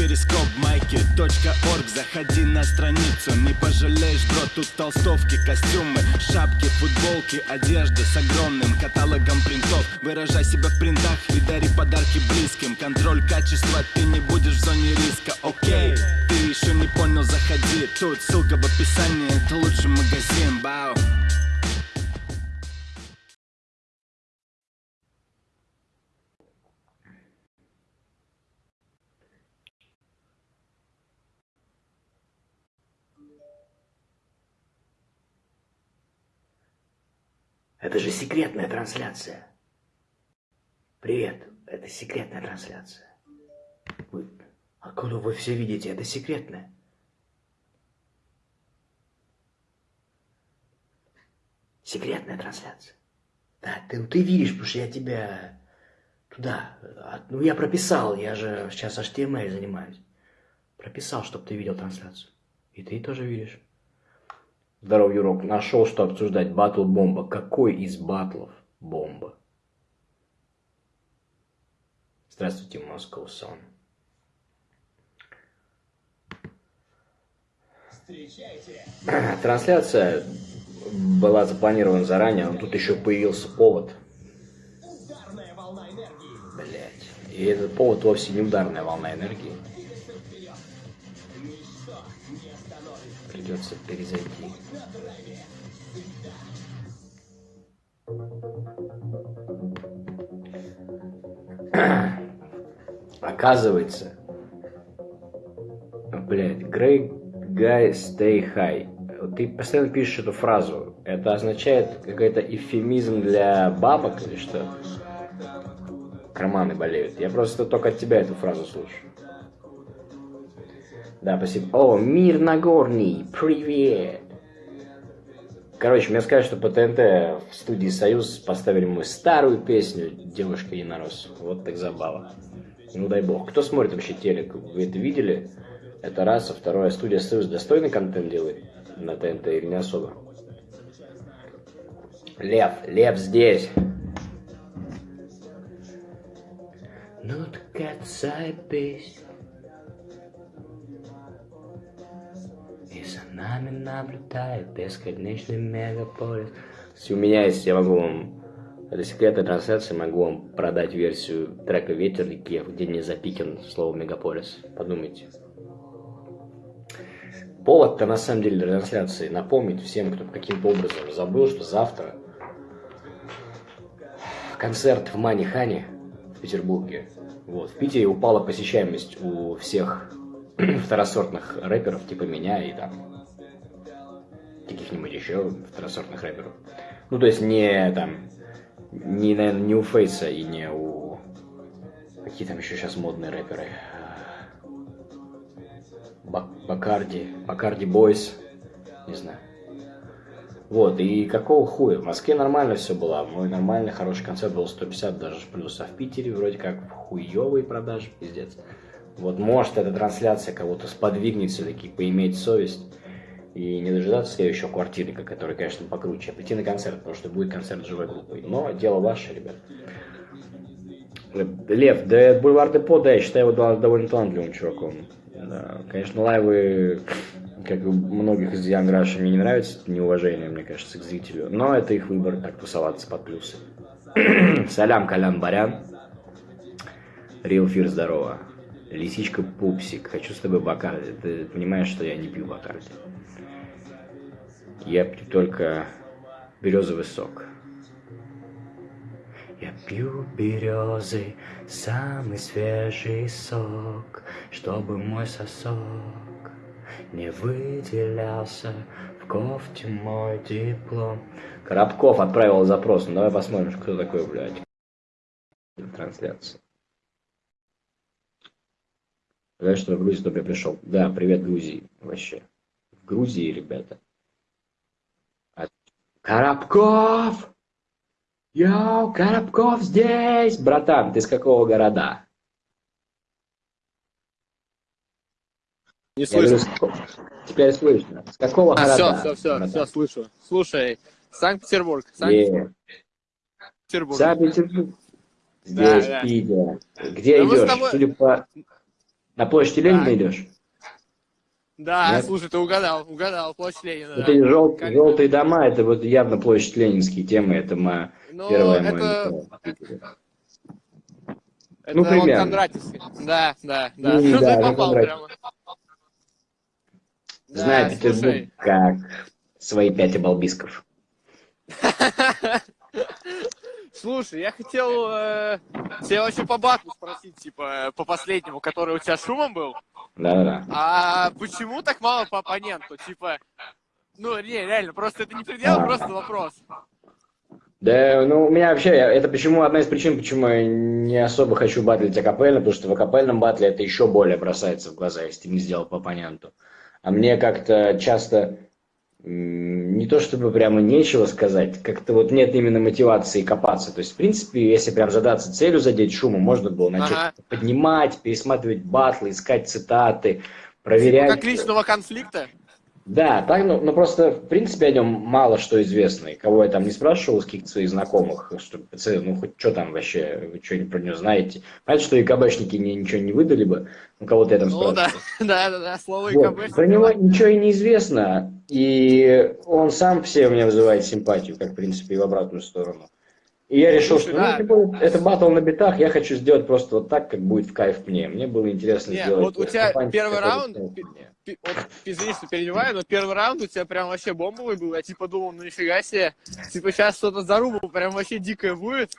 перископ майки .орг. Заходи на страницу, не пожалеешь, бро Тут толстовки, костюмы, шапки, футболки Одежда с огромным каталогом принтов. Выражай себя в принтах и дари подарки близким. Контроль качества, ты не будешь в зоне риска, окей Ты еще не понял, заходи. Тут ссылка в описании, это лучший магазин, бау Это же секретная трансляция. Привет, это секретная трансляция. Вы, откуда вы все видите? Это секретная. Секретная трансляция. Да, ты, ты видишь, потому что я тебя туда... Ну, я прописал, я же сейчас HTML занимаюсь. Прописал, чтобы ты видел трансляцию. И ты тоже видишь. Здорово, Юрок. Нашел, что обсуждать. Батл бомба. Какой из батлов бомба? Здравствуйте, Sun. Встречайте. Трансляция была запланирована заранее, но тут еще появился повод. Блять. И этот повод вовсе не ударная волна энергии. Придется перезайти. Оказывается, блядь, Great Guy Stay High. Ты постоянно пишешь эту фразу. Это означает какой-то эвфемизм для бабок или что? Карманы болеют. Я просто только от тебя эту фразу слушаю. Да, спасибо. О, Мир Нагорный, привет! Короче, мне сказали, что по ТНТ в студии «Союз» поставили мою старую песню «Девушка Единорос». Вот так забава. Ну дай бог. Кто смотрит вообще телек? Вы это видели? Это раз. А второе, студия «Союз» достойный контент делает на ТНТ или не особо? Лев, Лев здесь. Ну так нами наблюдает бесконечный мегаполис. Если у меня есть, я могу вам... Это секретная трансляция, могу вам продать версию трека «Ветер реки», где не запикен слово «мегаполис». Подумайте. Повод-то на самом деле для трансляции напомнить всем, кто каким-то образом забыл, что завтра концерт в Манихане в Петербурге. Вот. В Питере упала посещаемость у всех второсортных рэперов, типа меня и там каких-нибудь еще второсортных рэперов. Ну, то есть не там, не, наверное, не у Фейса и не у... Какие там еще сейчас модные рэперы? Бакарди, Бакарди Бойс, не знаю. Вот, и какого хуя? В Москве нормально все было. Мой нормальный, хороший концерт был 150 даже плюс. А в Питере вроде как хуевые продажи, пиздец. Вот может эта трансляция кого-то сподвигнет все-таки поиметь совесть и не дожидаться следующего квартирника, который, конечно, покруче, а прийти на концерт, потому что будет концерт живой группой. Но дело ваше, ребят. Лев, да Бульвар Депо, да, я считаю его довольно талантливым чуваком. Да, конечно, лайвы, как у многих из Young Rush, мне не нравятся, неуважение, мне кажется, к зрителю. Но это их выбор, так тусоваться под плюсы. Салям, Колян Барян. Real Fear, здорово. Лисичка Пупсик, хочу с тобой Бакарди. Ты понимаешь, что я не пью Бакарди. Я пью только березовый сок. Я пью березы, самый свежий сок, чтобы мой сосок не выделялся в кофте мой диплом. Коробков отправил запрос, ну давай посмотрим, кто такой, блядь. Трансляция. Знаешь, что в Грузию только пришел. Да, привет Грузии вообще. В Грузии, ребята. Коробков! Йоу, Коробков здесь! Братан, ты с какого города? Не слышно. Говорю, теперь слышно. С какого а, города? Все, все, все, все, слышу. Слушай, Санкт-Петербург. Санкт-Петербург. Санкт-Петербург. Здесь, да, да. Где да идешь? Тобой... Судя по На площади Ленина идешь? Да, Нет? слушай, ты угадал, угадал, площадь Ленина. Вот да. жел- Как- желтые дома, это вот явно площадь Ленинские темы, это моя Ну, первая моя это, мечта. это Ну, он примерно. Кондратьевский. Да, да, да. Ну, Ну, да, ты ну, попал прямо. Да, Знаю Петербург слушай. как свои пять обалбисков. Слушай, я хотел э, тебя вообще по батлу спросить, типа, э, по последнему, который у тебя шумом был. Да-да-да. А почему так мало по оппоненту? Типа, ну, не, реально, просто это не предел, А. просто вопрос. Да, ну, у меня вообще, это почему, одна из причин, почему я не особо хочу батлить акапельно, потому что в акапельном батле это еще более бросается в глаза, если ты не сделал по оппоненту. А мне как-то часто не то чтобы прямо нечего сказать, как-то вот нет именно мотивации копаться. То есть, в принципе, если прям задаться целью задеть шумом, можно было начать Ага. поднимать, пересматривать батлы, искать цитаты, Типа, проверять. как личного конфликта. Да, так, ну, ну просто, в принципе, о нем мало что известно. И кого я там не спрашивал, с каких-то своих знакомых, что, ну, хоть что там вообще, вы что-нибудь про него знаете. Понятно, что и КБшники мне ничего не выдали бы, ну, кого-то я там Ну да, спрашивал. да, да, да, слово Вот, ИКБ. Про него ничего и не известно, и он сам все у меня вызывает симпатию, как, в принципе, и в обратную сторону. И я решил, что да. ну, более, это батл на битах, я хочу сделать просто вот так, как будет в кайф мне. Мне было интересно Не, сделать... вот у тебя первый раунд, извини, что перебиваю, но первый раунд у тебя прям вообще бомбовый был. Я типа думал, ну нифига себе, типа сейчас что-то зарубу прям вообще дикое будет.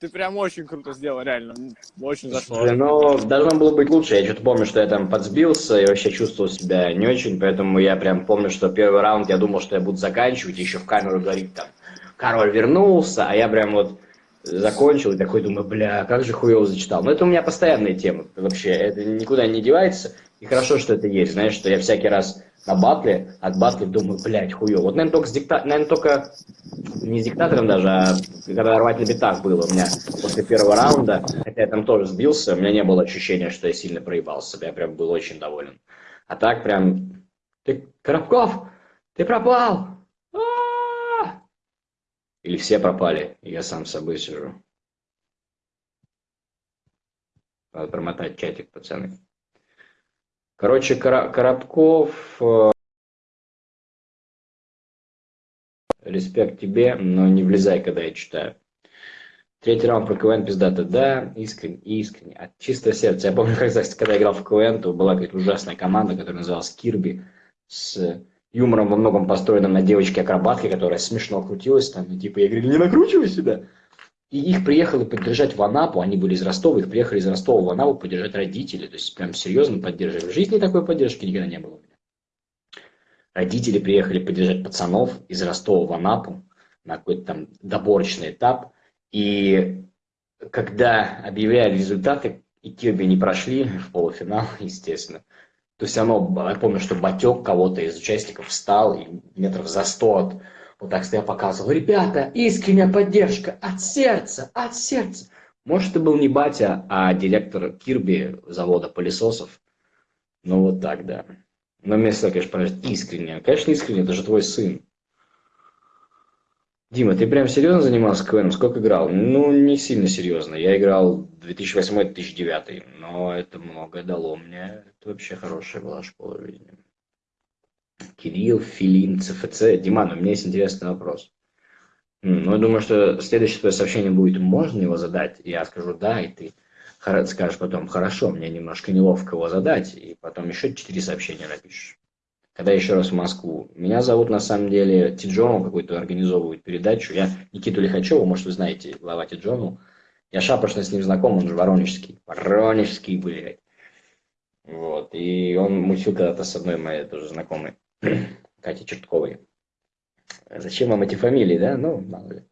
Ты прям очень круто сделал, реально. Очень зашло. Слушай, ну, должно было быть лучше. Я что-то помню, что я там подсбился и вообще чувствовал себя не очень, поэтому я прям помню, что первый раунд я думал, что я буду заканчивать, еще в камеру говорить там, король вернулся, а я прям вот закончил и такой думаю, бля, как же хуево зачитал. Но это у меня постоянная тема вообще, это никуда не девается, и хорошо, что это есть, знаешь, что я всякий раз на батле, от батле думаю, блядь, хуево. Вот, наверное, только с дикта... наверное, только не с диктатором даже, а когда рвать на битах было у меня после первого раунда, хотя я там тоже сбился, у меня не было ощущения, что я сильно проебался, я прям был очень доволен. А так прям, ты, Коробков, ты пропал! А-а-а!» Или все пропали, и я сам с собой сижу. Надо промотать чатик, пацаны. Короче, Коробков, э, респект тебе, но не влезай, когда я читаю. Третий раунд про КВН пиздато, да, искренне, искренне, от чистого сердца. Я помню, когда, когда я играл в КВН, то была какая-то ужасная команда, которая называлась Кирби, с юмором во многом построенным на девочке-акробатке, которая смешно крутилась там, и типа, я говорю, не накручивай себя. И их приехали поддержать в Анапу, они были из Ростова, их приехали из Ростова в Анапу поддержать родители, то есть прям серьезно поддерживали. В жизни такой поддержки никогда не было. Родители приехали поддержать пацанов из Ростова в Анапу на какой-то там доборочный этап, и когда объявляли результаты, и Кирби не прошли в полуфинал, естественно, то есть оно, я помню, что Батек кого-то из участников встал и метров за сто от вот так стоя показывал, ребята, искренняя поддержка от сердца, от сердца. Может, это был не батя, а директор Кирби завода пылесосов. Ну, вот так, да. Но мне сказали, конечно, поражает искренне. Конечно, искренне, это же твой сын. Дима, ты прям серьезно занимался КВНом? Сколько играл? Ну, не сильно серьезно. Я играл 2008-2009, но это многое дало мне. Это вообще хорошая была школа жизни. Кирилл, Филин, ЦФЦ. Диман, у меня есть интересный вопрос. Ну, я думаю, что следующее твое сообщение будет, можно его задать? Я скажу да, и ты скажешь потом, хорошо, мне немножко неловко его задать, и потом еще четыре сообщения напишешь. Когда еще раз в Москву. Меня зовут на самом деле Тиджону, какую-то организовывают передачу. Я Никиту Лихачева, может, вы знаете, глава Тиджону. Я шапошно с ним знаком, он же воронежский. Воронежский, блядь. Вот. И он мутил когда-то с одной моей тоже знакомой, Катей Чертковой. Зачем вам эти фамилии, да? Ну, мало ли.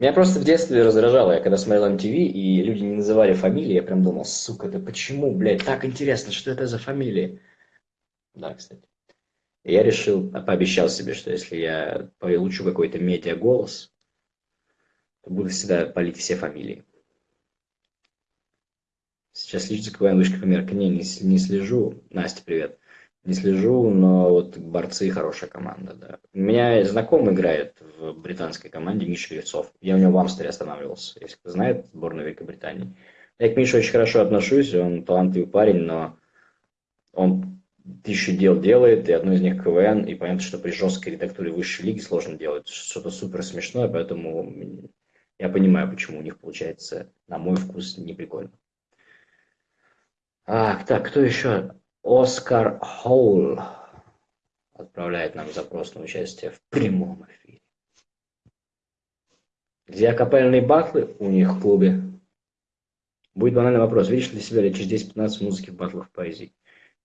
Меня просто в детстве раздражало, я когда смотрел MTV, и люди не называли фамилии, я прям думал, сука, да почему, блядь, так интересно, что это за фамилии? Да, кстати. Я решил, а пообещал себе, что если я получу какой-то медиа-голос, то буду всегда палить все фамилии. Сейчас за КВН вышка померка? Не, не, не слежу. Настя, привет. Не слежу, но вот борцы хорошая команда, да. У меня знакомый играет в британской команде Миша Грицов. Я у него в Амстере останавливался, если кто знает, сборную Великобритании. Я к Мише очень хорошо отношусь, он талантливый парень, но он тысячу дел делает, и одно из них КВН, и понятно, что при жесткой редактуре высшей лиги сложно делать что-то супер смешное, поэтому я понимаю, почему у них получается, на мой вкус, не прикольно. А, так, кто еще? Оскар Хоул отправляет нам запрос на участие в прямом эфире. Где акапельные батлы у них в клубе? Будет банальный вопрос. Видишь ли себя лет через 10-15 музыки в батлах поэзии?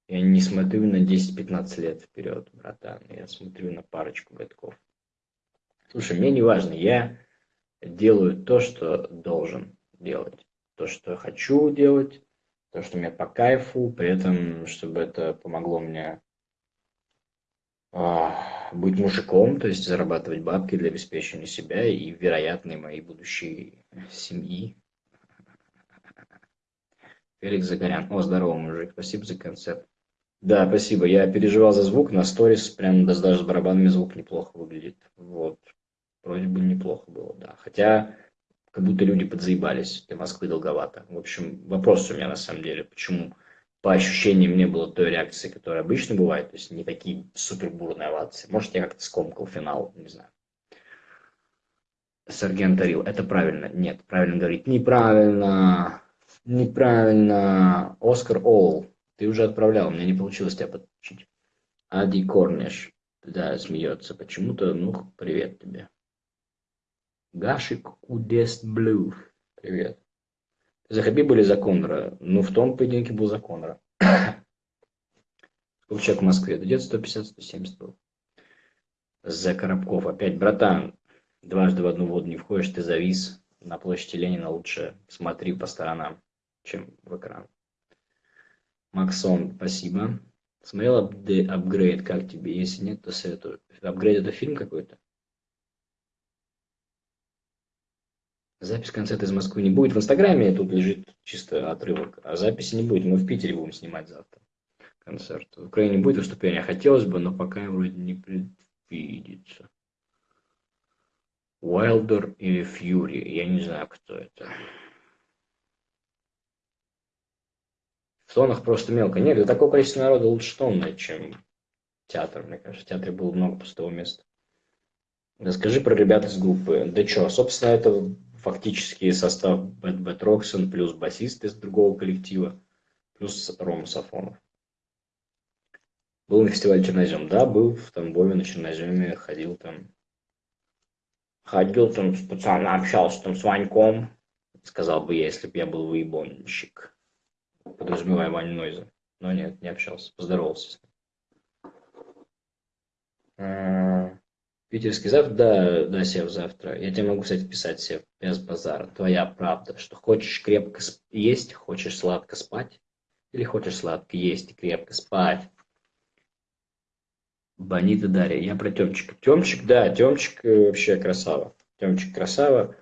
Я не смотрю на 10-15 лет вперед, братан. Я смотрю на парочку годков. Слушай, мне не важно. Я делаю то, что должен делать. То, что хочу делать. То, что мне по кайфу. При этом, чтобы это помогло мне а, быть мужиком, то есть зарабатывать бабки для обеспечения себя и вероятной моей будущей семьи. Феликс Загорян. О, здорово, мужик. Спасибо за концерт. Да, спасибо. Я переживал за звук на сторис, прям даже с барабанами звук неплохо выглядит. Вот. Вроде бы неплохо было, да. Хотя, как будто люди подзаебались. Для Москвы долговато. В общем, вопрос у меня на самом деле. Почему по ощущениям не было той реакции, которая обычно бывает, то есть не такие супер бурные овации. Может, я как-то скомкал финал, не знаю. Сарген Тарил, это правильно? Нет, правильно говорить. Неправильно. Неправильно. Оскар Олл. Ты уже отправлял, у меня не получилось тебя подключить. Ади Корниш. Да, смеется почему-то. Ну, привет тебе. Гашик Удест Блю. Привет. За Хабиба или за Конора? Ну, в том поединке был за Конора. Сколько человек в Москве? Где-то 150-170 был. За Коробков. Опять, братан, дважды в одну воду не входишь, ты завис. На площади Ленина лучше смотри по сторонам, чем в экран. Максон, спасибо. Смотрел апгрейд, как тебе? Если нет, то советую. Апгрейд это фильм какой-то? Запись концерта из Москвы не будет. В Инстаграме тут лежит чисто отрывок, а записи не будет. Мы в Питере будем снимать завтра концерт. В Украине будет выступление, хотелось бы, но пока вроде не предвидится. Уайлдер или Фьюри, я не знаю, кто это. Тонах просто мелко. Нет, для такого количества народа лучше тонная, чем театр, мне кажется. В театре было много пустого места. Расскажи про ребят из группы. Да что, собственно, это фактически состав Бэт Бэт Роксон плюс басист из другого коллектива, плюс Рома Сафонов. Был на фестивале Чернозем? Да, был в Тамбове на Черноземе, ходил там. Ходил там специально общался там с Ваньком, сказал бы я, если бы я был выебонщик. Подразумевая Вань Нойза. Но нет, не общался, поздоровался с ним. Питерский завтра, да, да, Сев, завтра. Я тебе могу, кстати, писать, Сев, без базара. Твоя правда, что хочешь крепко есть, хочешь сладко спать, или хочешь сладко есть и крепко спать. Бонита Дарья. Я про Темчика. Темчик, да, Темчик э, вообще красава. Темчик красава.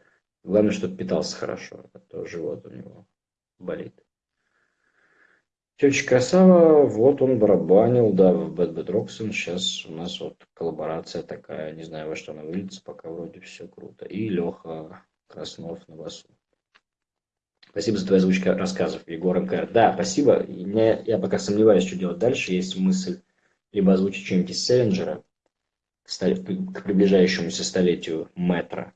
Главное, чтобы питался хорошо, а то живот у него болит. Тетя Красава, вот он барабанил, да, в Bad Bad Roxon. Сейчас у нас вот коллаборация такая, не знаю, во что она выльется, пока вроде все круто. И Леха Краснов на басу. Спасибо за твою озвучку рассказов, Егор МКР. Да, спасибо. Мне, я пока сомневаюсь, что делать дальше. Есть мысль либо озвучить что-нибудь из Селлинджера к приближающемуся столетию метра.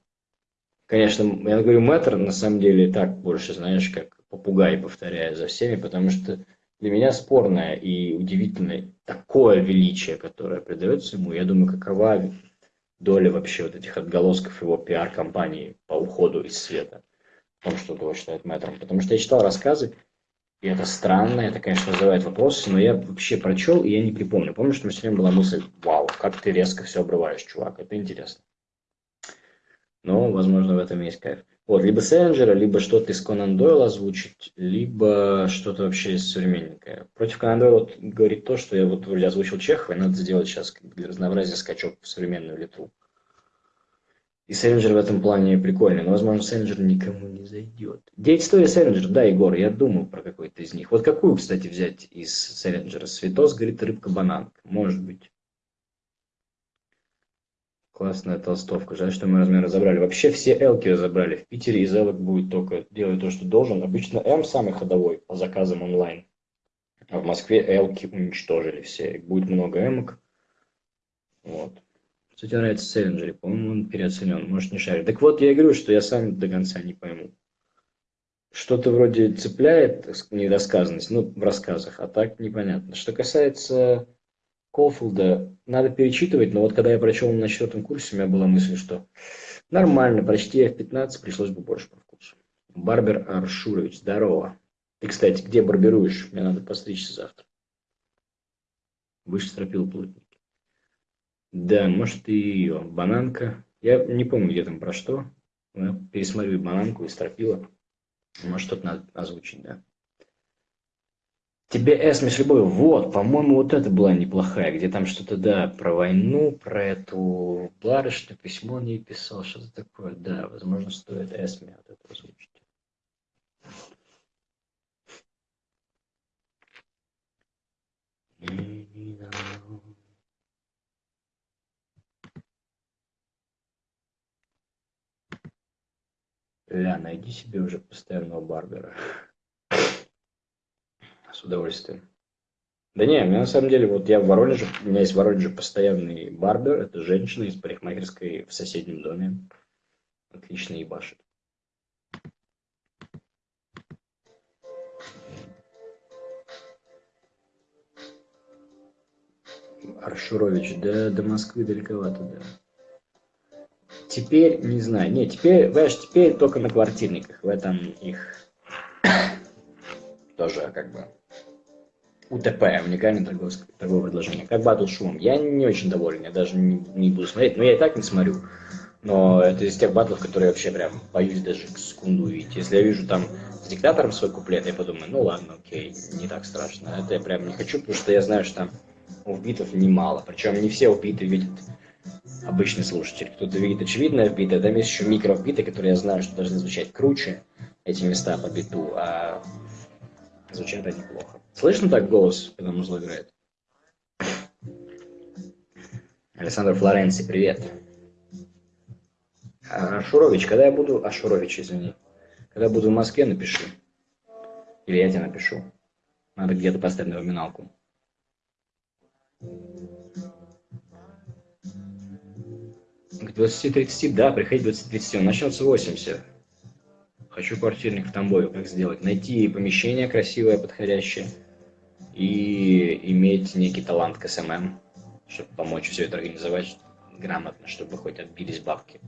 Конечно, я говорю метр, на самом деле так больше, знаешь, как попугай повторяя за всеми, потому что для меня спорное и удивительное такое величие, которое придается ему. Я думаю, какова доля вообще вот этих отголосков его пиар-компании по уходу из света. В том, что его считают мэтром. Потому что я читал рассказы, и это странно, это, конечно, вызывает вопросы, но я вообще прочел, и я не припомню. Помню, что у меня все время была мысль, вау, как ты резко все обрываешь, чувак, это интересно. Но, возможно, в этом есть кайф. Вот, либо Селлинджера, либо что-то из Конан Дойла озвучить, либо что-то вообще современненькое. Против Конан Дойла говорит то, что я вот вроде озвучил Чехова, и надо сделать сейчас для разнообразия скачок в современную литру. И Селлинджер в этом плане прикольный, но, возможно, Селлинджер никому не зайдет. Девять историй Селлинджер, да, Егор, я думаю про какой-то из них. Вот какую, кстати, взять из Селлинджера? Светос, говорит, рыбка-бананка. Может быть. Классная толстовка. Жаль, что мы размер разобрали. Вообще все элки разобрали. В Питере из элок будет только делать то, что должен. Обычно М самый ходовой по заказам онлайн. А в Москве элки уничтожили все. Будет много эмок. Вот. Кстати, нравится Селлинджери. По-моему, он переоценен. Может, не шарит. Так вот, я говорю, что я сам до конца не пойму. Что-то вроде цепляет недосказанность, ну, в рассказах, а так непонятно. Что касается Колфилда надо перечитывать, но вот когда я прочел на четвертом курсе, у меня была мысль, что нормально, прочти F15, пришлось бы больше по вкусу. Барбер Аршурович, здорово. Ты, кстати, где барбируешь? Мне надо постричься завтра. Выше стропил плотники. Да, может и ее. Бананка. Я не помню, где там про что. Я пересмотрю бананку и стропила. Может, что-то надо озвучить, да. Тебе Эсме с любовью. Вот, по-моему, вот это была неплохая, где там что-то, да, про войну, про эту барышню, письмо он ей писал, что-то такое. Да, возможно, стоит Эсме вот это озвучить. Ля, найди себе уже постоянного барбера с удовольствием. Да не, мне на самом деле, вот я в Воронеже, у меня есть в Воронеже постоянный барбер, это женщина из парикмахерской в соседнем доме. Отлично ебашит. Аршурович, да, до Москвы далековато, да. Теперь, не знаю, не, теперь, знаешь, теперь только на квартирниках, в этом их тоже как бы УТП, уникальное торговое, торговое предложение. Как батл шум. Я не очень доволен, я даже не, не буду смотреть. Но я и так не смотрю. Но это из тех батлов, которые вообще прям боюсь даже секунду увидеть. Если я вижу там с диктатором свой куплет, я подумаю, ну ладно, окей, не так страшно. Это я прям не хочу, потому что я знаю, что там убитов немало. Причем не все убиты видят обычный слушатель. Кто-то видит очевидное вбитое, там есть еще микровбиты, которые я знаю, что должны звучать круче, эти места по биту, а звучат они плохо. Слышно так голос, когда музло играет? Александр Флоренци, привет. А, Шурович, когда я буду... А, Шурович, извини. Когда буду в Москве, напиши. Или я тебе напишу. Надо где-то поставить напоминалку. К 20-30, да, приходи 20-30. Он начнется 80. Хочу квартирник в Тамбове. Как сделать? Найти помещение красивое, подходящее и иметь некий талант к SMM, чтобы помочь все это организовать грамотно, чтобы хоть отбились бабки.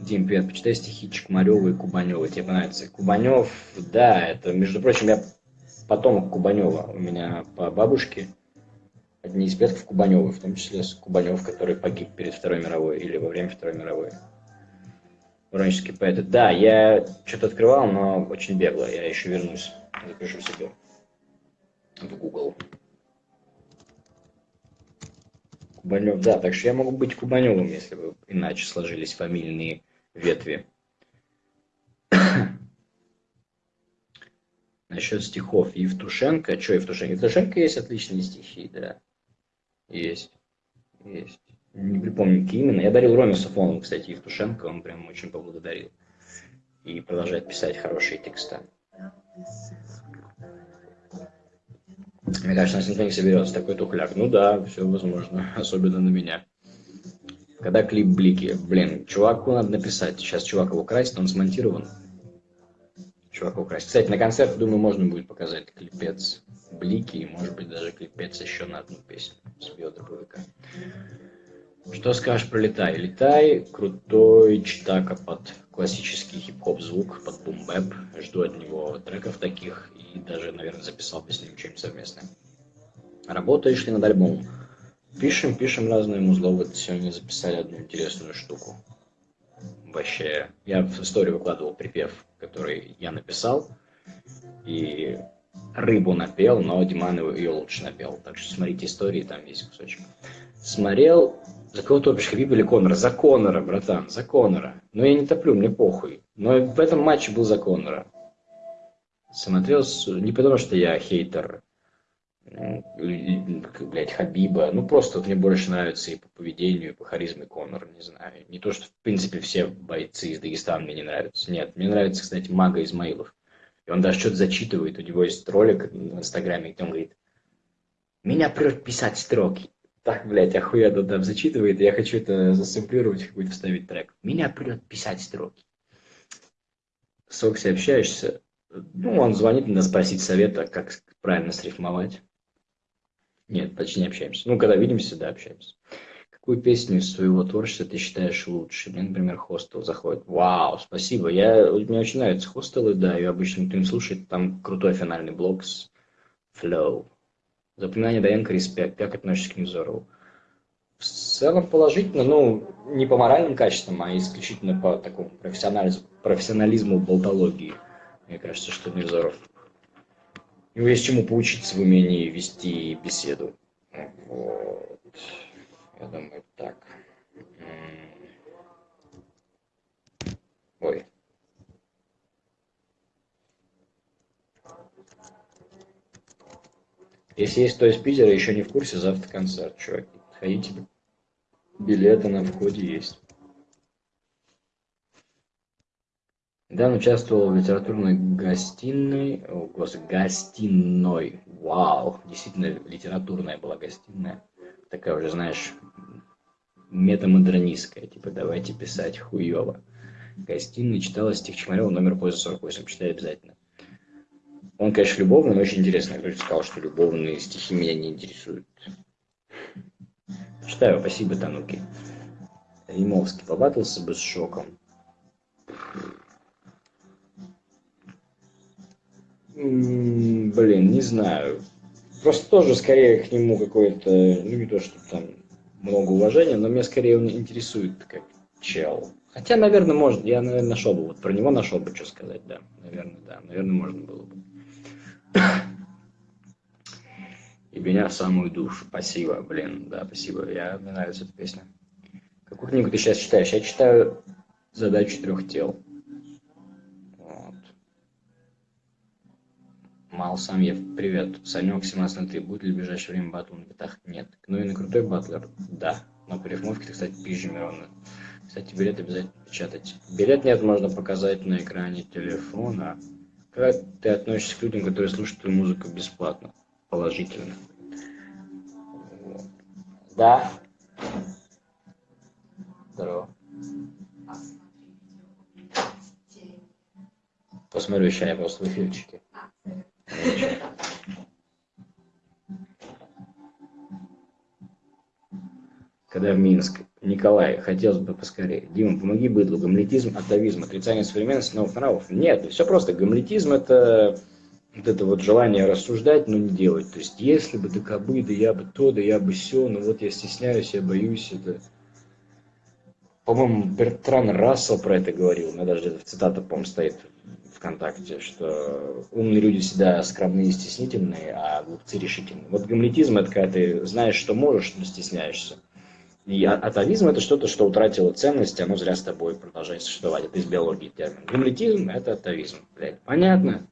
Дим, привет, почитай стихи Чекмарева и Кубанева, тебе понравится. Кубанев, да, это, между прочим, я потомок Кубанева, у меня по бабушке одни из предков Кубанева, в том числе Кубанев, который погиб перед Второй мировой или во время Второй мировой. Воронежские поэты. Да, я что-то открывал, но очень бегло, я еще вернусь, запишу себе в Google. Кубанев, да, так что я могу быть Кубаневым, если бы иначе сложились фамильные ветви. Насчет стихов Евтушенко. Что Евтушенко? Евтушенко есть отличные стихи, да. Есть. Есть. Не припомню, какие именно. Я дарил Роме Сафонову, кстати, Евтушенко. Он прям очень поблагодарил. И продолжает писать хорошие тексты. Мне кажется, нас никто не соберется, такой тухляк. Ну да, все возможно, особенно на меня. Когда клип Блики, блин, чуваку надо написать. Сейчас чувак его красит, он смонтирован. Чувак его красит. Кстати, на концерт, думаю, можно будет показать клипец Блики, и может быть даже клипец еще на одну песню с биодробовика. Что скажешь про Летай? Летай крутой читака под классический хип-хоп звук, под бум-бэп. Жду от него треков таких и даже, наверное, записал бы с ним что-нибудь совместное. Работаешь ли над альбомом? Пишем, пишем разные музло. Вот сегодня записали одну интересную штуку. Вообще, я в историю выкладывал припев, который я написал. И рыбу напел, но Диман ее лучше напел. Так что смотрите истории, там есть кусочек. Смотрел за кого топишь, Хабиб или Конора? За Конора, братан, за Конора. Но я не топлю, мне похуй. Но в этом матче был за Конора. Смотрел, не потому что я хейтер блядь, Хабиба. Ну, просто вот мне больше нравится и по поведению, и по харизме Конор, не знаю. Не то, что, в принципе, все бойцы из Дагестана мне не нравятся. Нет, мне нравится, кстати, Мага Измаилов. И он даже что-то зачитывает. У него есть ролик в Инстаграме, где он говорит, меня прет писать строки. Так, блядь, охуенно там зачитывает. Я хочу это засэмплировать, какой-то вставить трек. Меня прет писать строки. С Окси общаешься, ну, он звонит, надо спросить совета, как правильно срифмовать. Нет, почти не общаемся. Ну, когда видимся, да, общаемся. Какую песню из своего творчества ты считаешь лучше? Мне, например, хостел заходит. Вау, спасибо. Я, мне очень нравятся хостелы, да, и обычно кто-нибудь слушает, там крутой финальный блок с Flow. Запоминание Даенко, респект. Как относишься к Невзорову? В целом положительно, ну, не по моральным качествам, а исключительно по такому профессионализму, профессионализму болтологии. Мне кажется, что Невзоров у него есть чему поучиться в умении вести беседу. Вот. Я думаю, так. Ой. Если есть кто из Питера, еще не в курсе, завтра концерт, чуваки. Ходите, билеты на входе есть. Дан участвовал в литературной гостиной, о, господи, гостиной, вау, действительно литературная была гостиная, такая уже, знаешь, метамодернистская, типа давайте писать хуево. Гостиной читала стих Чмарева номер поза 48, читай обязательно. Он, конечно, любовный, но очень интересный. Кто-то сказал, что любовные стихи меня не интересуют. Читаю, спасибо, Тануки. Римовский побатался бы с шоком. Блин, не знаю. Просто тоже скорее к нему какое-то, ну не то, что там много уважения, но меня скорее он интересует как чел. Хотя, наверное, может, я, наверное, нашел бы, вот про него нашел бы, что сказать, да. Наверное, да, наверное, можно было бы. И меня в самую душу. Спасибо, блин, да, спасибо. Я, мне нравится эта песня. Какую книгу ты сейчас читаешь? Я читаю «Задачу трех тел». Мал Самьев, привет. Санек 17 на 3. Будет ли в ближайшее время батл на битах? Нет. Ну и на крутой батлер? Да. Но по рифмовке ты, кстати, пизжи Мирона. Кстати, билет обязательно печатать. Билет нет, можно показать на экране телефона. Как ты относишься к людям, которые слушают твою музыку бесплатно? Положительно. Вот. Да. Здорово. Посмотрю сейчас, я просто в эфирчике. Когда в Минск. Николай, хотелось бы поскорее. Дима, помоги быдлу. Гамлетизм, атовизм, отрицание современности, новых нравов. Нет, все просто. Гамлетизм это вот это вот желание рассуждать, но не делать. То есть, если бы, да кабы, да я бы то, да я бы все, но вот я стесняюсь, я боюсь, это... По-моему, Бертран Рассел про это говорил, у меня даже цитата, по-моему, стоит ВКонтакте, что умные люди всегда скромные и стеснительные, а глупцы решительные. Вот гамлетизм – это когда ты знаешь, что можешь, но стесняешься. И а, атовизм – это что-то, что утратило ценность, оно зря с тобой продолжает существовать. Это из биологии термин. Гамлетизм – это атовизм. Блядь, понятно?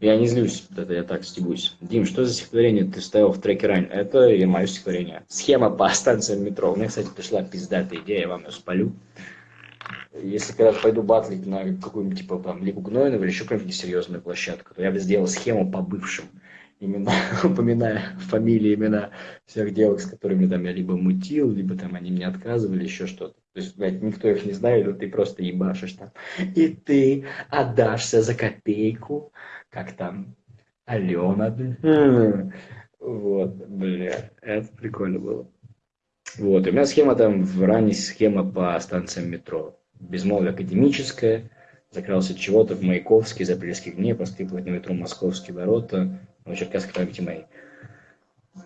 Я не злюсь, это я так стебусь. Дим, что за стихотворение ты ставил в треке ранее? Это и мое стихотворение. Схема по станциям метро. У меня, кстати, пришла пиздатая идея, я вам ее спалю если когда пойду батлить на какую-нибудь, типа, там, Лигу Гнойного или еще какую-нибудь серьезную площадку, то я бы сделал схему по бывшим, именно упоминая фамилии, имена всех девок, с которыми там я либо мутил, либо там они мне отказывали, еще что-то. То есть, блядь, никто их не знает, но ты просто ебашишь там. И ты отдашься за копейку, как там Алена. Вот, бля, это прикольно было. Вот, у меня схема там, в ранней схема по станциям метро безмолвие академическое, закрался чего-то в Маяковский, за апрельских дней, поскрипывать на ветру московские ворота, ну, черкасской памяти моей.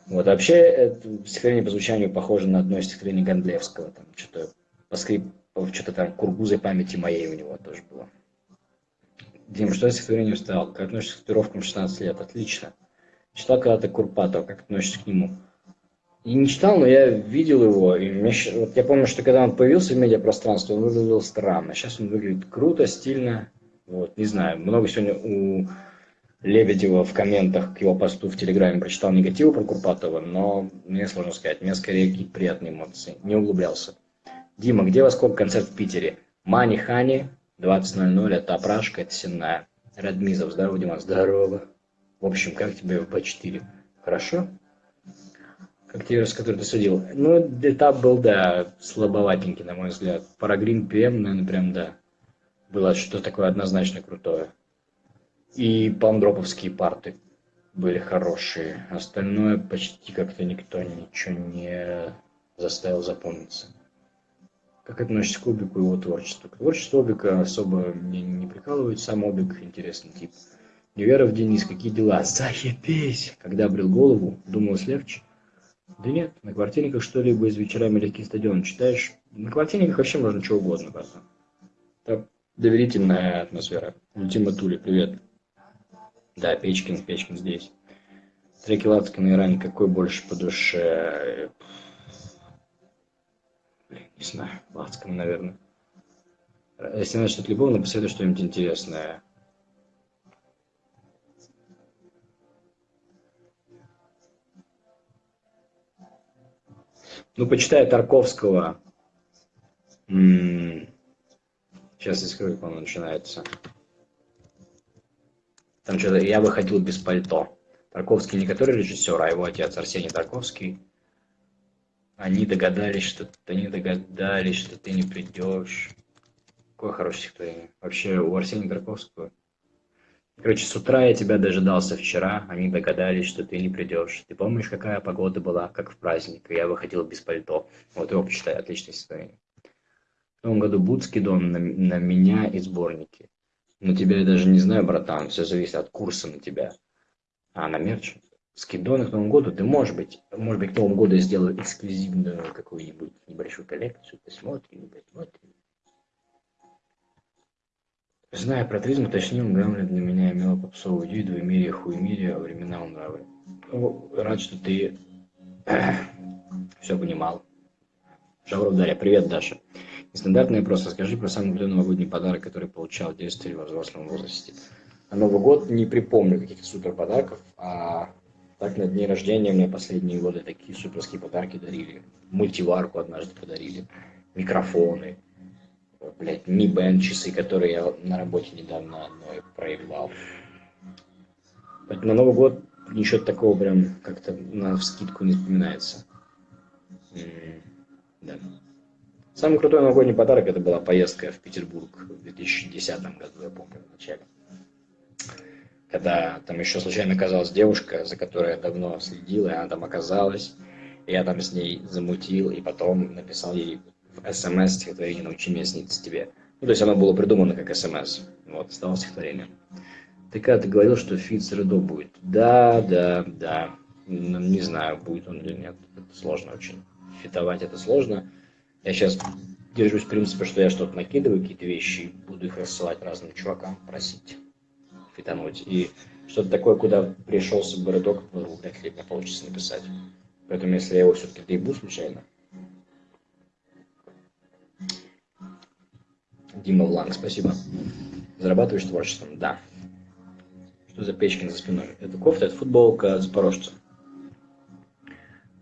Вот, вообще, это стихотворение по звучанию похоже на одно из стихотворений Гондлевского, там, что-то поскрип, что-то там кургузой памяти моей у него тоже было. Дим, что я стихотворение вставил? Как относишься к татуировкам 16 лет? Отлично. Читал когда-то Курпатова, как относишься к нему? И не читал, но я видел его. И мне, вот я помню, что когда он появился в медиапространстве, он выглядел странно. Сейчас он выглядит круто, стильно. Вот, не знаю, много сегодня у Лебедева в комментах к его посту в Телеграме прочитал негативы про Курпатова, но мне сложно сказать. Мне скорее какие-то приятные эмоции. Не углублялся. Дима, где во сколько концерт в Питере? Мани Хани, 20.00, это Опрашка, это Сенная. Радмизов, здорово, Дима, здорово. В общем, как тебе в Б4? Хорошо? Как тебе раз, который ты судил? Ну, этап был, да, слабоватенький, на мой взгляд. Парагрин ПМ, наверное, прям, да. Было что такое однозначно крутое. И пандроповские парты были хорошие. Остальное почти как-то никто ничего не заставил запомниться. Как относишься к Обику и его творчеству? К творчеству Обика особо мне не прикалывает. Сам Обик интересный тип. Неверов Денис, какие дела? Заебись! Когда брил голову, думалось легче. Да нет, на квартирниках что-либо из вечерами легкий стадион читаешь. На квартирниках вообще можно чего угодно, правда. Так, доверительная атмосфера. Ультима Тули, привет. Да, Печкин, Печкин здесь. Треки Лацкана и Рани, какой больше по душе? Блин, не знаю, Лацкана, наверное. Если начнет любовно, посоветуй что-нибудь интересное. Ну, почитай Тарковского. М-м- Сейчас я скажу, как он начинается. Там что-то «Я выходил без пальто». Тарковский не который режиссер, а его отец Арсений Тарковский. Они догадались, что они догадались, что ты не придешь. Какое хорошее стихотворение. Вообще у Арсения Тарковского. Короче, с утра я тебя дожидался вчера, они догадались, что ты не придешь. Ты помнишь, какая погода была, как в праздник, я выходил без пальто. Вот его почитай, отличное стихотворение. В том году Будский дом на, на меня и сборники. Но тебя я даже не знаю, братан, все зависит от курса на тебя. А на мерч? Скидоны к Новому году ты, можешь быть, может быть, к Новому году я сделаю эксклюзивную какую-нибудь небольшую коллекцию, посмотрим, посмотрим. Зная про тризм, уточнил, Гамлет для меня имела попсовую идею, двоемирие, хуемирие, а времена нравы. Ну, рад, что ты все понимал. Шавров Дарья, привет, Даша. Нестандартный вопрос. Расскажи про самый главный новогодний подарок, который получал в детстве или во взрослом возрасте. На Новый год не припомню каких-то супер подарков, а так на дни рождения мне последние годы такие суперские подарки дарили. Мультиварку однажды подарили, микрофоны, блядь, Mi Band часы, которые я на работе недавно одной проебал. Поэтому на Новый год ничего такого прям как-то на вскидку не вспоминается. -м да. Самый крутой новогодний подарок это была поездка в Петербург в 2010 году, я помню, в начале. Когда там еще случайно оказалась девушка, за которой я давно следил, и она там оказалась. И я там с ней замутил, и потом написал ей в СМС стихотворение «Научи меня сниться тебе». Ну, то есть оно было придумано как СМС. Вот, стало стихотворением. Ты когда ты говорил, что feat с Редо будет? Да, да, да. Не знаю, будет он или нет. Это сложно очень. Фитовать это сложно. Я сейчас держусь в принципе, что я что-то накидываю, какие-то вещи, буду их рассылать разным чувакам, просить фитануть. И что-то такое, куда пришелся бы редок, ну, вряд ли мне получится написать. Поэтому, если я его все-таки доебу случайно, Дима Вланг, спасибо. Зарабатываешь творчеством? Да. Что за Печкин за спиной? Это кофта, это футболка Запорожца.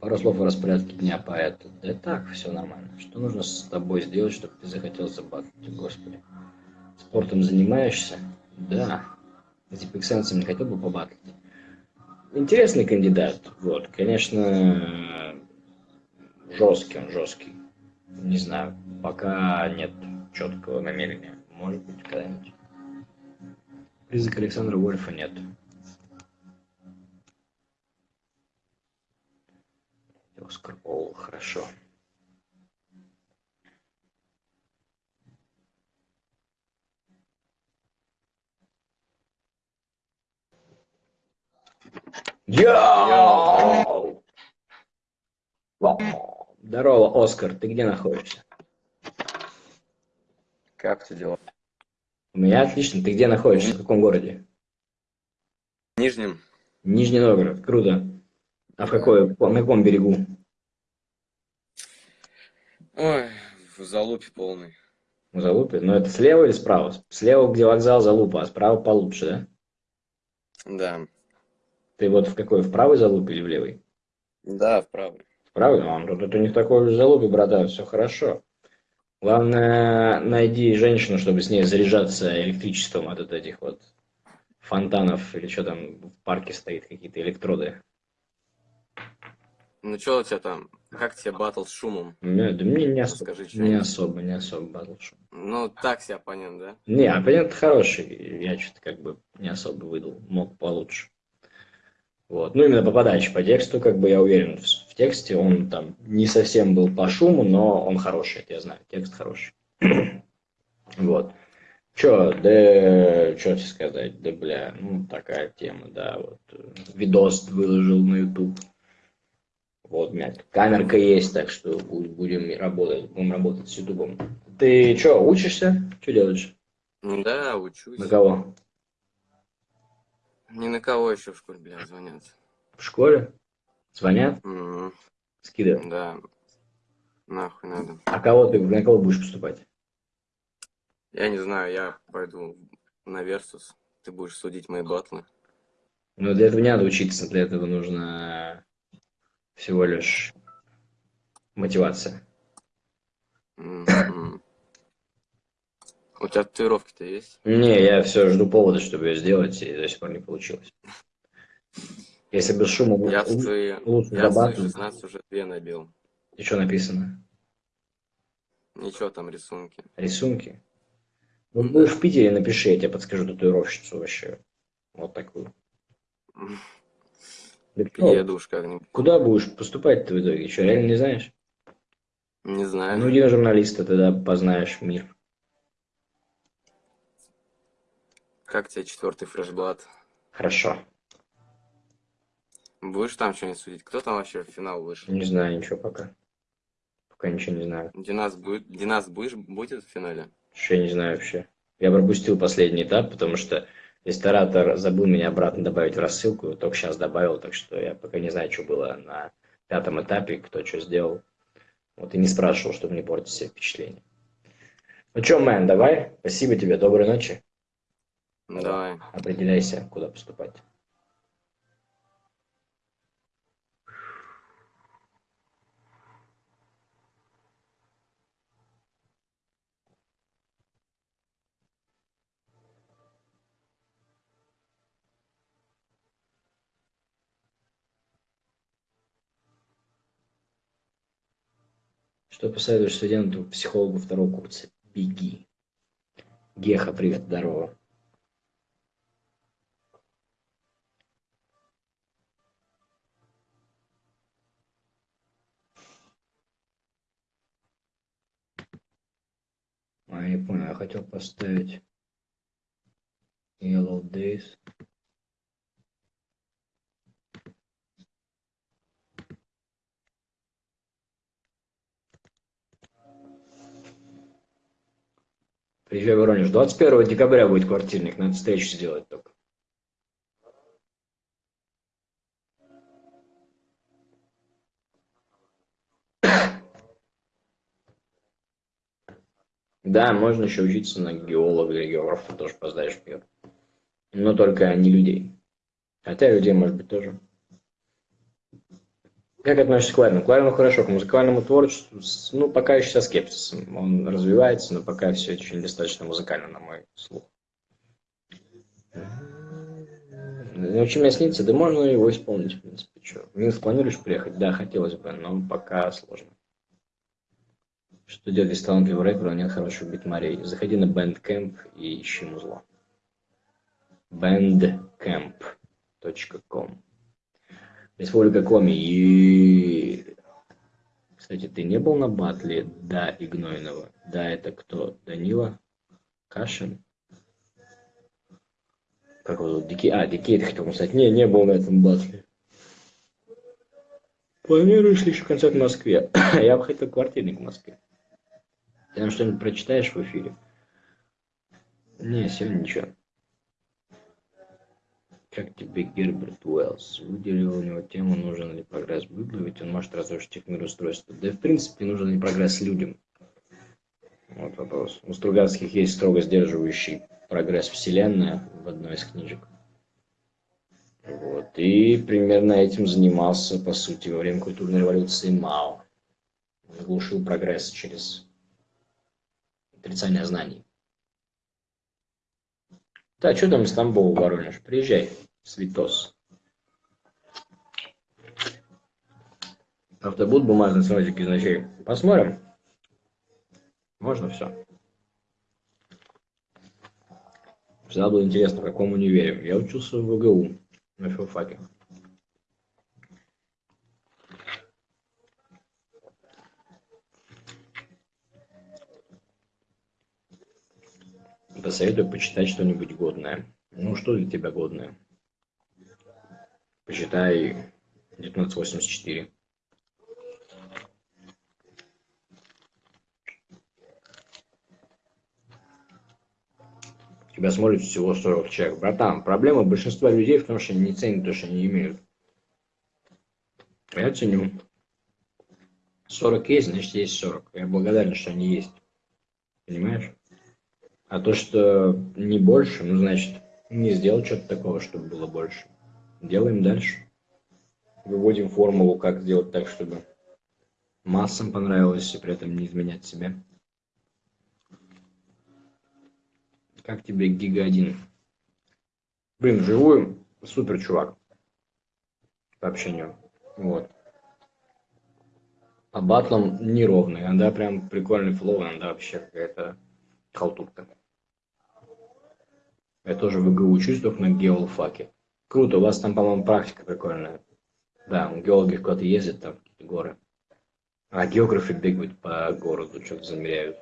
Пару слов о распорядке дня поэта. Да так, все нормально. Что нужно с тобой сделать, чтобы ты захотел забатывать, господи? Спортом занимаешься? Да. Типа эксенсом не хотел бы побатлить. Интересный кандидат. Вот, конечно, жесткий он, жесткий. Не знаю, пока нет четкого намерения. Может быть, когда-нибудь. Призрак Александра Вольфа нет. Оскар Ол, хорошо. Йоу! Здорово, Оскар, ты где находишься? Как ты дела? У меня отлично. Ты где находишься? В каком городе? В Нижнем. Нижний Новгород. Круто. А в какой, на каком берегу? Ой, в залупе полный. В Залупе? Но это слева или справа? Слева, где вокзал, Залупа, а справа получше, да? Да. Ты вот в какой, в правый залуп или в левый? Да, в правый. В правый? Ну, а тут это не в такой уж залупе, братан, все хорошо. Главное, найди женщину, чтобы с ней заряжаться электричеством от этих вот фонтанов или что там в парке стоит, какие-то электроды. Ну что у тебя там? Как тебе батл с шумом? Не, да мне не, особо, Скажи не особо, не особо батлшоу. Ну, так себе оппонент, да? Не, оппонент хороший, я что-то как бы не особо выдал, мог получше. Вот. Ну, именно по подаче, по тексту, как бы я уверен, в, в тексте он там не совсем был по шуму, но он хороший, это я знаю, текст хороший. вот. Чё, да, что тебе сказать, да, бля, ну, такая тема, да, вот, видос выложил на YouTube. Вот, у меня камерка есть, так что бу- будем работать, будем работать с Ютубом. Ты что, учишься? Что делаешь? Да, учусь. На кого? Ни на кого еще в школе, бля, звонят. В школе? Звонят? М, Скидывают. Да. Нахуй надо. А кого ты, на кого будешь поступать? Я не знаю, я пойду на Версус. Ты будешь судить мои батлы. Ну, для этого не надо учиться, для этого нужно всего лишь мотивация. У тебя татуировки-то есть? Не, я все жду повода, чтобы ее сделать, и до сих пор не получилось. Если без шума Я свои, лучше я свои зарабатывать. 16 уже две набил. И что написано? Ничего там, рисунки. Рисунки? Ну, будешь в Питере, напиши, я тебе подскажу татуировщицу вообще. Вот такую. Еду уж как-нибудь. Куда будешь поступать-то в итоге? Что, реально не знаешь? Не знаю. Ну, на журналиста, тогда познаешь мир. Как тебе четвертый фрешблат? Хорошо. Будешь там что-нибудь судить? Кто там вообще в финал вышел? Не знаю ничего пока. Пока ничего не знаю. Динас будет, Динас будешь, будет в финале? Что я не знаю вообще. Я пропустил последний этап, потому что ресторатор забыл меня обратно добавить в рассылку, только сейчас добавил, так что я пока не знаю, что было на пятом этапе, кто что сделал. Вот и не спрашивал, чтобы не портить себе впечатление. Ну что, мэн, давай. Спасибо тебе, доброй ночи. Давай. Определяйся, куда поступать. Что посоветуешь студенту, психологу второго курса? Беги. Геха, привет, здорово. А, я не понял, я хотел поставить Yellow Days. Приезжай в Воронеж. 21 декабря будет квартирник, надо встречу сделать только. Да, можно еще учиться на геолога или географа, тоже поздаешь мир. Но только не людей. Хотя людей, может быть, тоже. Как относишься к Кларину? Кларину хорошо, к музыкальному творчеству, ну, пока еще со скепсисом. Он развивается, но пока все еще недостаточно музыкально, на мой слух. Научи меня снится, да можно его исполнить, в принципе. Что? Минск планируешь приехать? Да, хотелось бы, но пока сложно. Что делать, если талантливый рэпер, но нет хороших битмарей? Заходи на Bandcamp и ищи музло. bandcamp.com Республика Коми. И... Кстати, ты не был на батле Да и? Да, это кто? Данила? Кашин? Как его зовут? Дикий... А, Дикей ты хотел сказать. Не, не был на этом батле. Планируешь ли еще концерт в Москве? Я бы хотел квартирник в Москве. Ты нам что-нибудь прочитаешь в эфире? Не, сегодня ничего. Как тебе Герберт Уэллс? Выделил у него тему, нужен ли прогресс Быдлу, ведь он может разрушить их мироустройство. Да и в принципе нужен ли прогресс людям? Вот вопрос. У Стругацких есть строго сдерживающий прогресс Вселенная в одной из книжек. Вот. И примерно этим занимался, по сути, во время культурной революции Мао. Он глушил прогресс через отрицание знаний. Да, что там из Тамбова, Воронеж? Приезжай, Свитос. Авто будут бумажные сводики из? Посмотрим. Можно все. Всегда было интересно, в каком универе. Я учился в ВГУ на филфаке. Посоветую почитать что-нибудь годное. Ну, что для тебя годное? Почитай 1984. Тебя смотрит всего 40 человек. Братан, проблема большинства людей в том, что они не ценят то, что они имеют. Я ценю. 40 есть, значит есть 40. Я благодарен, что они есть. Понимаешь? А то, что не больше, ну, значит, не сделал что-то такого, чтобы было больше. Делаем дальше. Выводим формулу, как сделать так, чтобы массам понравилось и при этом не изменять себя. Как тебе Гига 1? Блин, вживую супер чувак. По общению. Вот. По батлам неровный. Иногда прям прикольный флоу, иногда вообще какая-то халтурка. Я тоже в ИГУ учусь, только на геолфаке. Круто, у вас там, по-моему, практика прикольная. Да, геологи куда-то ездят, там какие-то горы. А географы бегают по городу, что-то замеряют.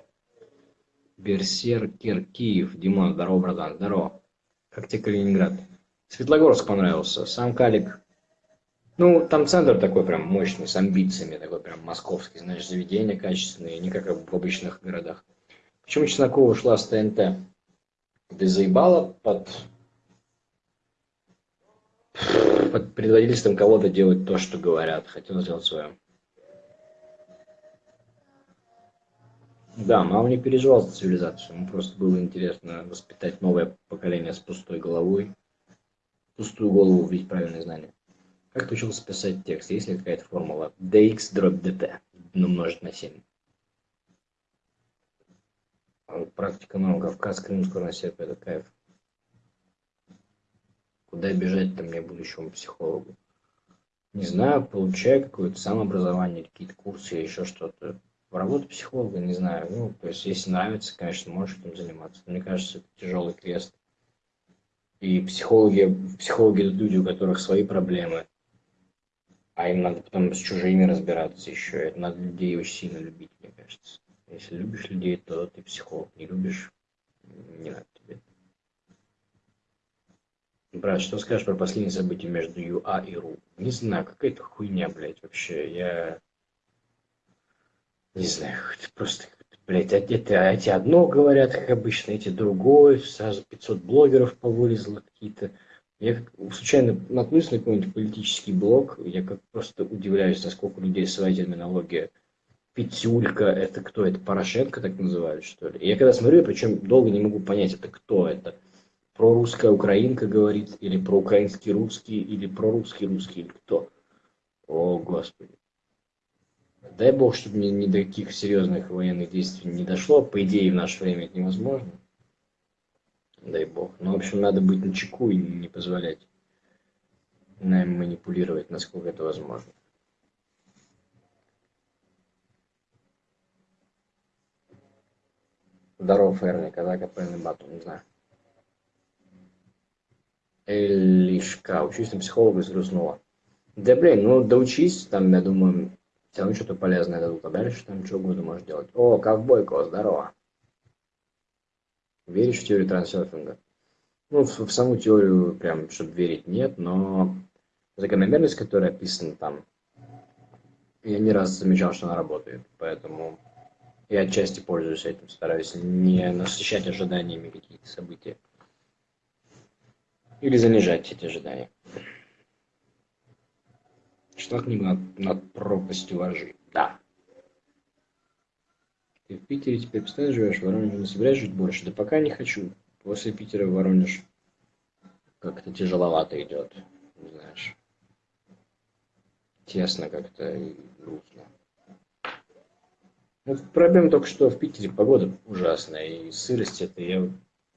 Берсеркер Киев. Димон, здорово, братан, здорово. Как тебе Калининград? Светлогорск понравился. Сам Калик. Ну, там центр такой прям мощный, с амбициями, такой прям московский, знаешь, заведения качественные, не как в обычных городах. Почему Чеснокова ушла с ТНТ? Ты заебала под, под предводительством кого-то делать то, что говорят. Хотела сделать свое. Да, мама не переживал за цивилизацию. Ему просто было интересно воспитать новое поколение с пустой головой. Пустую голову вбить правильные знания. Как ты учился писать текст? Есть ли какая-то формула? dx дробь dt умножить на 7. А практика норм. Кавказ, Крым, скоро на это кайф. Куда бежать-то мне будущему психологу? Не знаю, получаю какое-то самообразование, какие-то курсы еще что-то работа психолога, не знаю, ну, то есть, если нравится, конечно, можешь этим заниматься. мне кажется, это тяжелый крест. И психологи, психологи это люди, у которых свои проблемы, а им надо потом с чужими разбираться еще. Это надо людей очень сильно любить, мне кажется. Если любишь людей, то ты психолог. Не любишь, не надо. Брат, что скажешь про последние события между ЮА и РУ? Не знаю, какая-то хуйня, блядь, вообще. Я не знаю, просто, блядь, эти, эти одно говорят, как обычно, эти другое, сразу 500 блогеров повылезло какие-то. Я случайно наткнулся на какой-нибудь политический блог, я как просто удивляюсь, насколько у людей своя терминология. Петюлька, это кто? Это Порошенко так называют, что ли? я когда смотрю, причем долго не могу понять, это кто это. Про русская украинка говорит, или про украинский русский, или про русский русский, кто? О, Господи. Дай бог, чтобы ни, ни до каких серьезных военных действий не дошло. По идее, в наше время это невозможно. Дай бог. Но, в общем, надо быть на чеку и не позволять нам манипулировать, насколько это возможно. Здорово, Эрни, когда капельный бату, не знаю. Элишка, учусь на психолога, взгрустнула. Да блин, ну доучись, там, я думаю, все равно что-то полезное дадут, а дальше там что угодно можешь делать. О, ковбойко, здорово. Веришь в теорию трансерфинга? Ну, в, в саму теорию, прям, чтобы верить, нет, но закономерность, которая описана там, я не раз замечал, что она работает, поэтому я отчасти пользуюсь этим, стараюсь не насыщать ожиданиями какие-то события. Или занижать эти ожидания. Книгу над, над пропастью воржи. Да. Ты в Питере теперь постоянно живешь, в Воронеже не собираешься жить больше? Да пока не хочу. После Питера в Воронеж как-то тяжеловато идет. знаешь, тесно как-то и грустно. Ну, проблема только, что в Питере погода ужасная, и сырость это я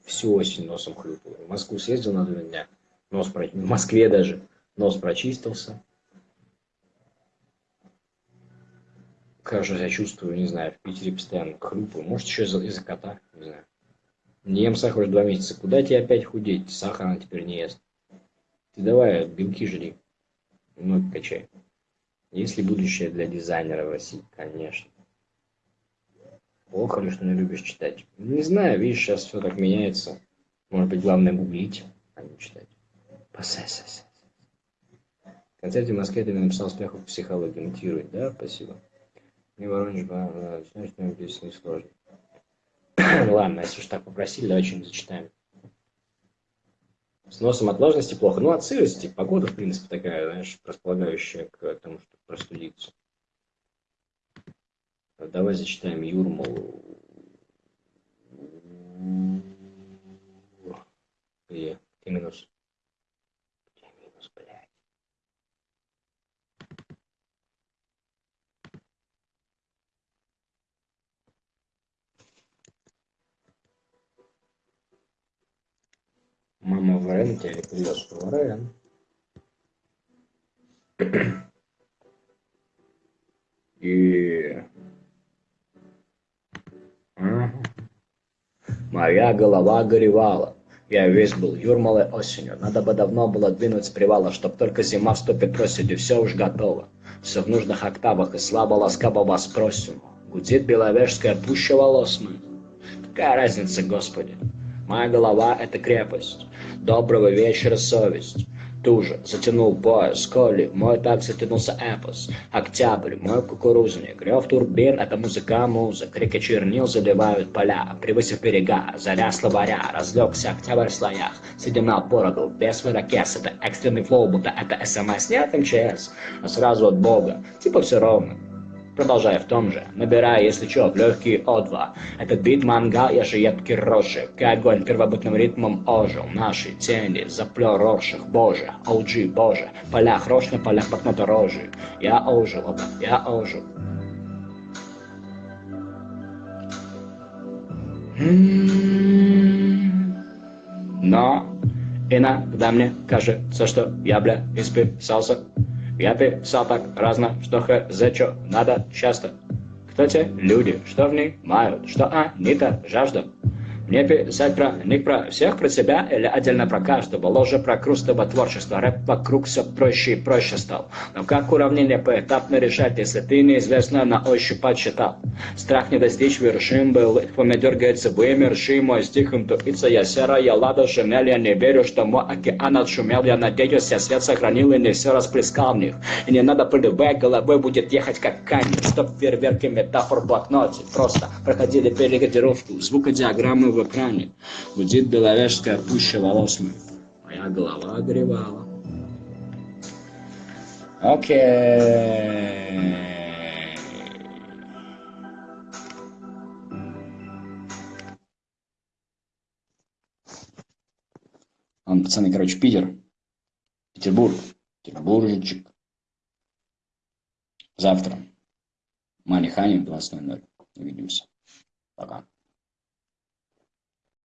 всю осень носом хлюпал. В Москву съездил на два дня, нос про... в Москве даже нос прочистился. Хорошо себя чувствую, не знаю, в Питере постоянно хлюпаю. Может, еще из-за из кота, не знаю. Не ем сахар уже два месяца. Куда тебе опять худеть? Сахар она теперь не ест. Ты давай, белки жри. Ноги качай. Есть ли будущее для дизайнера в России? Конечно. Плохо ли, что не любишь читать? Не знаю, видишь, сейчас все так меняется. Может быть, главное гуглить, а не читать. Посесс. В концерте в Москве ты написал успеху в психологии. Мотивирует, да? Спасибо. Не Воронеж, знаешь, здесь не сложно. Ладно, если уж так попросили, давай что-нибудь зачитаем. С носом от влажности плохо. Ну, от сырости. Погода, в принципе, такая, знаешь, располагающая к тому, чтобы простудиться. Давай зачитаем Юрмалу. Где? Где минус? Где минус, блядь? Мама в Рен тебя привез в Рен. И Моя голова горевала. Я весь был юрмалой осенью. Надо бы давно было двинуть с привала, чтоб только зима вступит осенью. Все уж готово. Все в нужных октавах и слабо ласкаво вас просим. Гудит беловежская пуща волос мы. Какая разница, Господи? Моя голова — это крепость. Доброго вечера, совесть туже, затянул пояс, коли, мой так затянулся эпос, октябрь, мой кукурузник, рев турбин, это музыка, музык, реки чернил заливают поля, превысив берега, заря словаря, разлегся октябрь в слоях, на бороду, без вырокес, это экстренный флоу, будто это СМС, нет МЧС, а сразу от Бога, типа все ровно. Продолжая в том же, набирая, если что, в легкие О2. Этот бит мангал, я же едкий рожи, как огонь первобытным ритмом ожил. Наши тени, заплел рорших, боже, OG, боже, полях рожь на полях блокнота рожи. Я ожил, оба, я ожил. Но иногда мне кажется, что я, бля, исписался писал так разно, что хз, чё надо часто. Кто те люди, что в них мают, что они-то жаждут? Мне писать про них, про всех, про себя или отдельно про каждого? Ложе про крустово творчество, рэп вокруг все проще и проще стал. Но как уравнение поэтапно решать, если ты неизвестно на ощупь подсчитал? Страх не достичь вершин был, по мне дергается вымерший мой стих, интуиция я серая, лада шинель, я не верю, что мой океан отшумел, я надеюсь, я свет сохранил и не все расплескал в них. И не надо пылевая головой будет ехать как камень, чтоб фейерверки метафор блокноте. Просто проходили перекодировку, звукодиаграммы в экране. Гудит беловежская пуща волос моих. Моя голова огревала. Окей. Он, пацаны, короче, Питер. Петербург. Петербуржичек. Завтра. Мани Хани в 20.00. Увидимся. Пока.